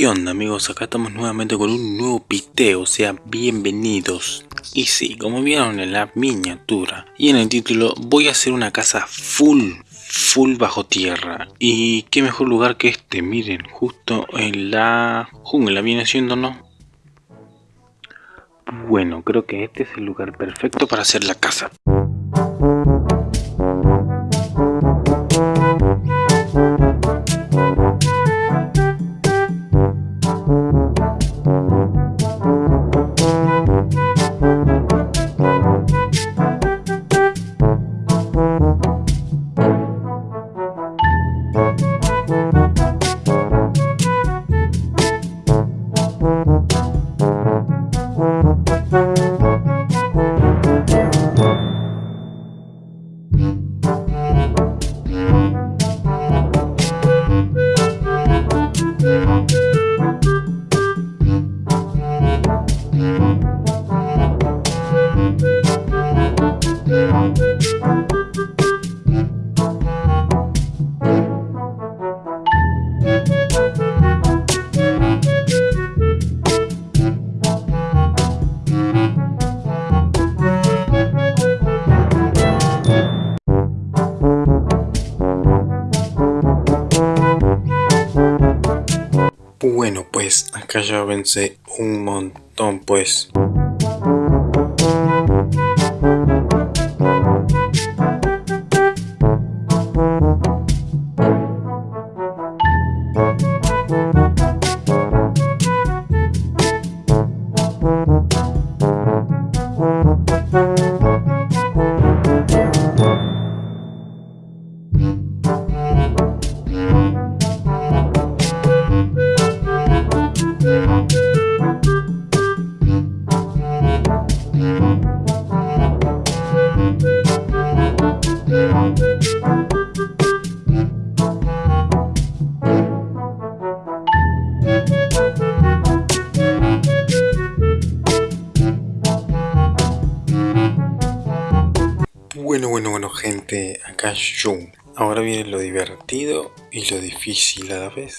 ¿Qué amigos? Acá estamos nuevamente con un nuevo piteo, o sea, bienvenidos. Y sí, como vieron en la miniatura y en el título, voy a hacer una casa full, full bajo tierra. Y qué mejor lugar que este, miren, justo en la jungla viene siendo, ¿no? Bueno, creo que este es el lugar perfecto para hacer la casa. Acá ya avancé un montón pues. Ahora viene lo divertido y lo difícil a la vez.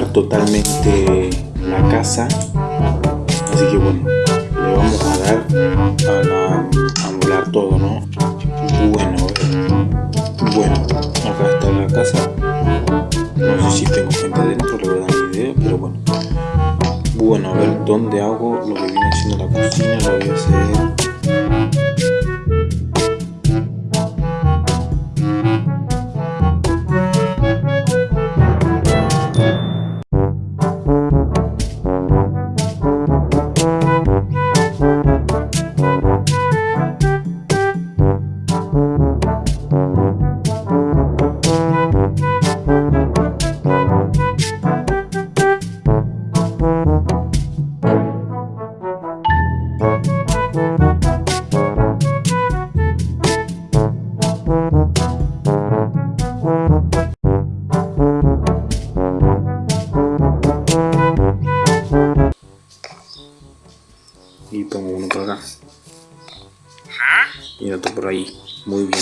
totalmente la casa. Así que bueno, le vamos a dar a, amoblar todo, ¿no? Bueno, bueno, acá está la casa. No sé si tengo gente dentro, la verdad ni idea, pero bueno. Bueno, a ver dónde hago lo que viene siendo la cocina, lo voy a hacer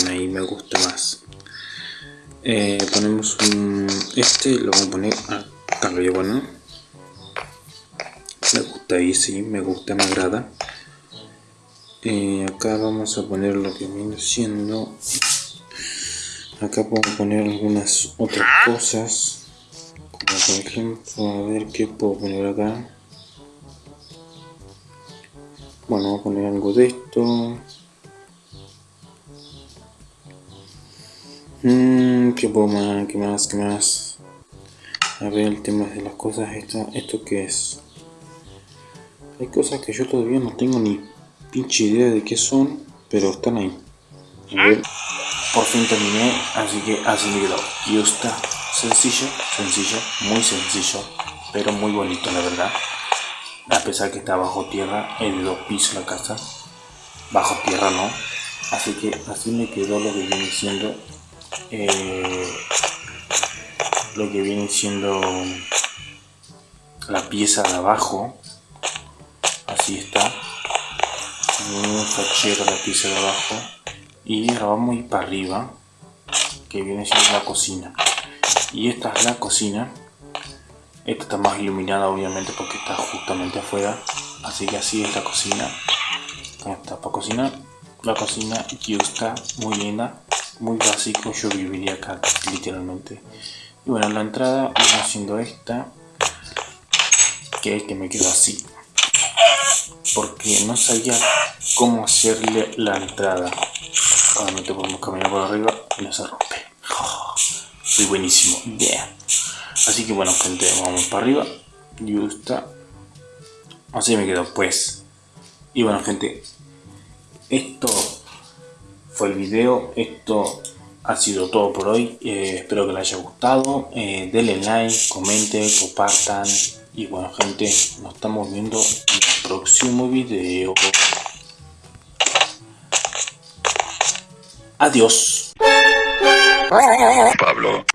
ahí me gusta más. Eh, ponemos un este lo vamos a poner acá lo llevo no me gusta ahí sí me gusta me agrada. Eh, acá vamos a poner lo que viene siendo acá puedo poner algunas otras cosas. Como por ejemplo a ver qué puedo poner acá. Bueno, voy a poner algo de esto. Mmm, ¿qué puedo más? ¿Qué más? ¿Qué más? A ver el tema de las cosas. ¿Esto, esto qué es? Hay cosas que yo todavía no tengo ni pinche idea de qué son, pero están ahí. A ver, por fin terminé, así que así me quedó. Y está sencillo, sencillo, muy sencillo, pero muy bonito la verdad a pesar que está bajo tierra, es de dos pisos la casa, bajo tierra no, así que así me quedó lo que viene siendo eh, lo que viene siendo la pieza de abajo, así está, un fachero la pieza de abajo y ahora vamos a para arriba, que viene siendo la cocina, y esta es la cocina esta está más iluminada obviamente porque está justamente afuera. Así que así es la cocina. Está para cocinar. La cocina que está muy linda, muy básico. Yo viviría acá literalmente. Y bueno, la entrada viene haciendo esta. Que es que me quedo así. Porque no sabía cómo hacerle la entrada. Obviamente podemos caminar por arriba y no se rompe. soy buenísimo. Yeah. Así que bueno gente, vamos para arriba. Y está. Así me quedo pues. Y bueno gente, esto fue el video. Esto ha sido todo por hoy. Eh, espero que les haya gustado. Eh, denle like, comenten, compartan. Y bueno gente, nos estamos viendo en el próximo video. Adiós. Pablo.